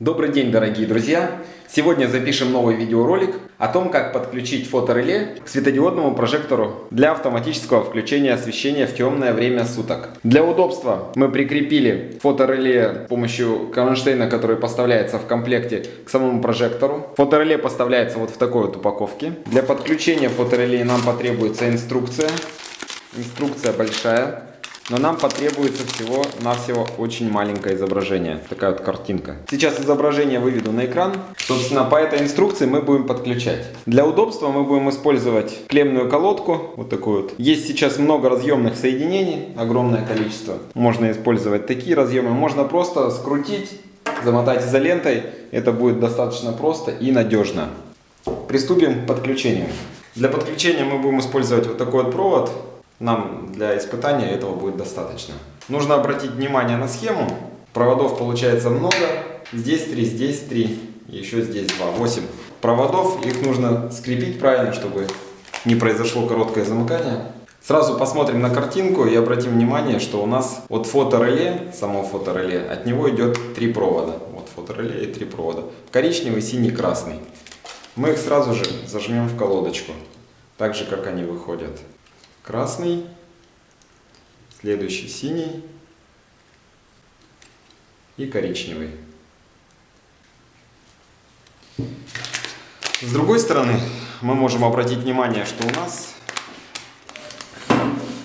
Добрый день, дорогие друзья! Сегодня запишем новый видеоролик о том, как подключить фотореле к светодиодному прожектору для автоматического включения освещения в темное время суток. Для удобства мы прикрепили фотореле с помощью кронштейна, который поставляется в комплекте к самому прожектору. Фотореле поставляется вот в такой вот упаковке. Для подключения фотореле нам потребуется инструкция. Инструкция большая. Но нам потребуется всего-навсего очень маленькое изображение. Такая вот картинка. Сейчас изображение выведу на экран. Собственно, по этой инструкции мы будем подключать. Для удобства мы будем использовать клемную колодку. Вот такую вот. Есть сейчас много разъемных соединений. Огромное количество. Можно использовать такие разъемы. Можно просто скрутить, замотать изолентой. Это будет достаточно просто и надежно. Приступим к подключению. Для подключения мы будем использовать вот такой вот провод. Нам для испытания этого будет достаточно. Нужно обратить внимание на схему. Проводов получается много. Здесь 3, здесь 3, еще здесь 2, 8 проводов. Их нужно скрепить правильно, чтобы не произошло короткое замыкание. Сразу посмотрим на картинку и обратим внимание, что у нас от фотореле, само фотореле, от него идет три провода. Вот фотореле и три провода. Коричневый, синий, красный. Мы их сразу же зажмем в колодочку, так же как они выходят красный, следующий синий и коричневый. С другой стороны, мы можем обратить внимание, что у нас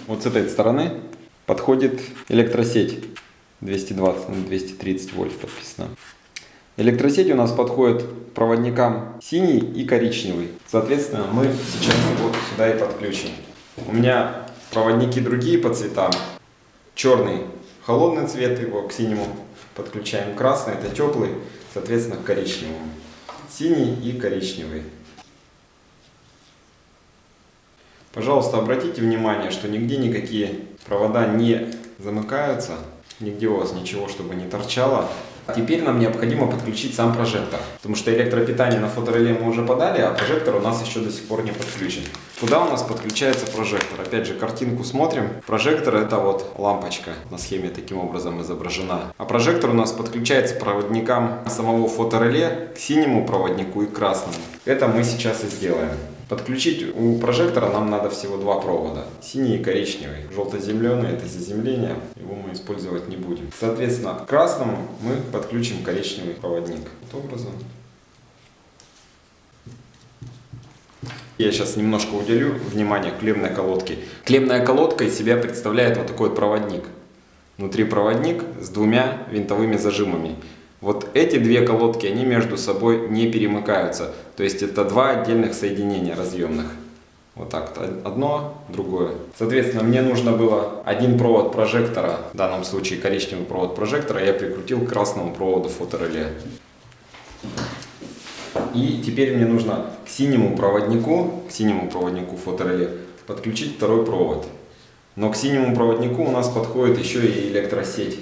вот с этой стороны подходит электросеть 220 на 230 вольт подписано. Электросеть у нас подходит проводникам синий и коричневый. Соответственно, мы сейчас его сюда и подключим. У меня проводники другие по цветам. Черный холодный цвет, его к синему подключаем. Красный это теплый, соответственно к коричневому. Синий и коричневый. Пожалуйста, обратите внимание, что нигде никакие провода не замыкаются. Нигде у вас ничего, чтобы не торчало. Теперь нам необходимо подключить сам прожектор, потому что электропитание на фотореле мы уже подали, а прожектор у нас еще до сих пор не подключен. Куда у нас подключается прожектор? Опять же, картинку смотрим. Прожектор это вот лампочка на схеме таким образом изображена. А прожектор у нас подключается проводникам самого фотореле, к синему проводнику и красному. Это мы сейчас и сделаем. Подключить у прожектора нам надо всего два провода. Синий и коричневый. Желто-зеленый это заземление. Его мы использовать не будем. Соответственно, к красному мы подключим коричневый проводник. Вот образом. Я сейчас немножко уделю внимание клемной колодке. Клемная колодка из себя представляет вот такой вот проводник. Внутри проводник с двумя винтовыми зажимами. Вот эти две колодки, они между собой не перемыкаются. То есть это два отдельных соединения разъемных. Вот так, одно, другое. Соответственно, мне нужно было один провод прожектора, в данном случае коричневый провод прожектора, я прикрутил к красному проводу фотореле. И теперь мне нужно к синему проводнику, к синему проводнику фотореле подключить второй провод. Но к синему проводнику у нас подходит еще и электросеть.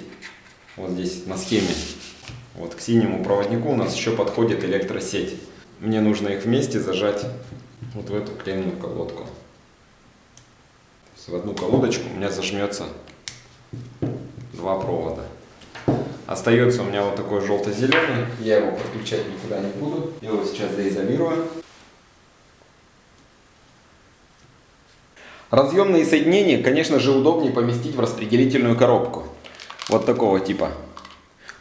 Вот здесь на схеме. Вот к синему проводнику у нас еще подходит электросеть. Мне нужно их вместе зажать вот в эту клемную колодку. в одну колодочку у меня зажмется два провода. Остается у меня вот такой желто-зеленый. Я его подключать никуда не буду. Я его сейчас заизолирую. Разъемные соединения, конечно же, удобнее поместить в распределительную коробку. Вот такого типа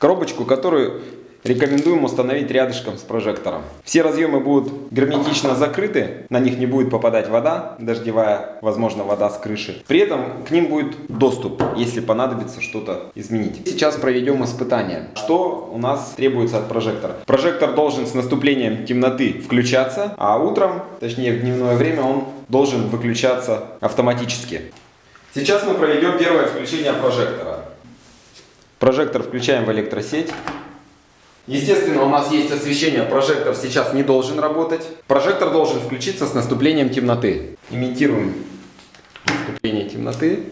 коробочку, которую рекомендуем установить рядышком с прожектором. Все разъемы будут герметично закрыты, на них не будет попадать вода, дождевая, возможно, вода с крыши. При этом к ним будет доступ, если понадобится что-то изменить. Сейчас проведем испытание. Что у нас требуется от прожектора? Прожектор должен с наступлением темноты включаться, а утром, точнее в дневное время, он должен выключаться автоматически. Сейчас мы проведем первое включение прожектора. Прожектор включаем в электросеть. Естественно, у нас есть освещение, прожектор сейчас не должен работать. Прожектор должен включиться с наступлением темноты. Имитируем наступление темноты.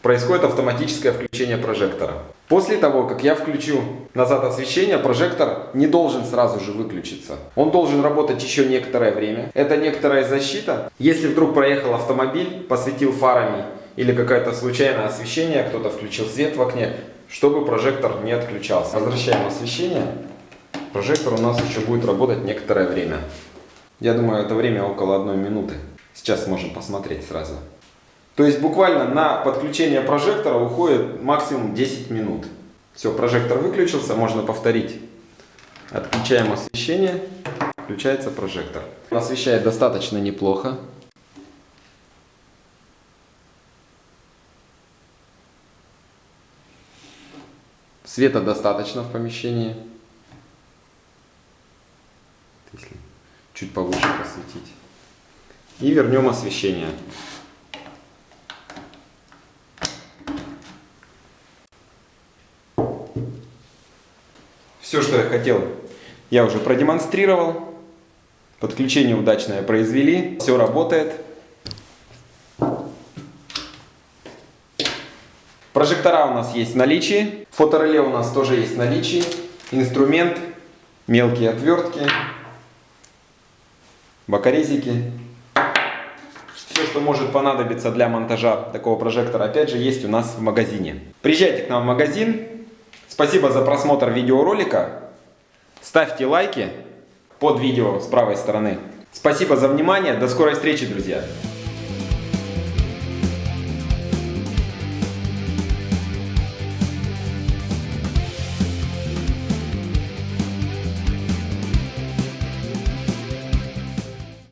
Происходит автоматическое включение прожектора. После того, как я включу назад освещение, прожектор не должен сразу же выключиться. Он должен работать еще некоторое время. Это некоторая защита. Если вдруг проехал автомобиль, посветил фарами или какое-то случайное освещение, кто-то включил свет в окне, чтобы прожектор не отключался. Возвращаем освещение. Прожектор у нас еще будет работать некоторое время. Я думаю, это время около одной минуты. Сейчас можем посмотреть сразу. То есть буквально на подключение прожектора уходит максимум 10 минут. Все, прожектор выключился, можно повторить. Отключаем освещение, включается прожектор. Освещает достаточно неплохо. Света достаточно в помещении. Если чуть повыше посветить. И вернем освещение. Все, что я хотел, я уже продемонстрировал. Подключение удачное произвели. Все работает. Прожектора у нас есть в наличии. Фотореле у нас тоже есть в наличии. Инструмент, мелкие отвертки, бокорезики. Все, что может понадобиться для монтажа такого прожектора, опять же, есть у нас в магазине. Приезжайте к нам в магазин. Спасибо за просмотр видеоролика. Ставьте лайки под видео с правой стороны. Спасибо за внимание. До скорой встречи, друзья.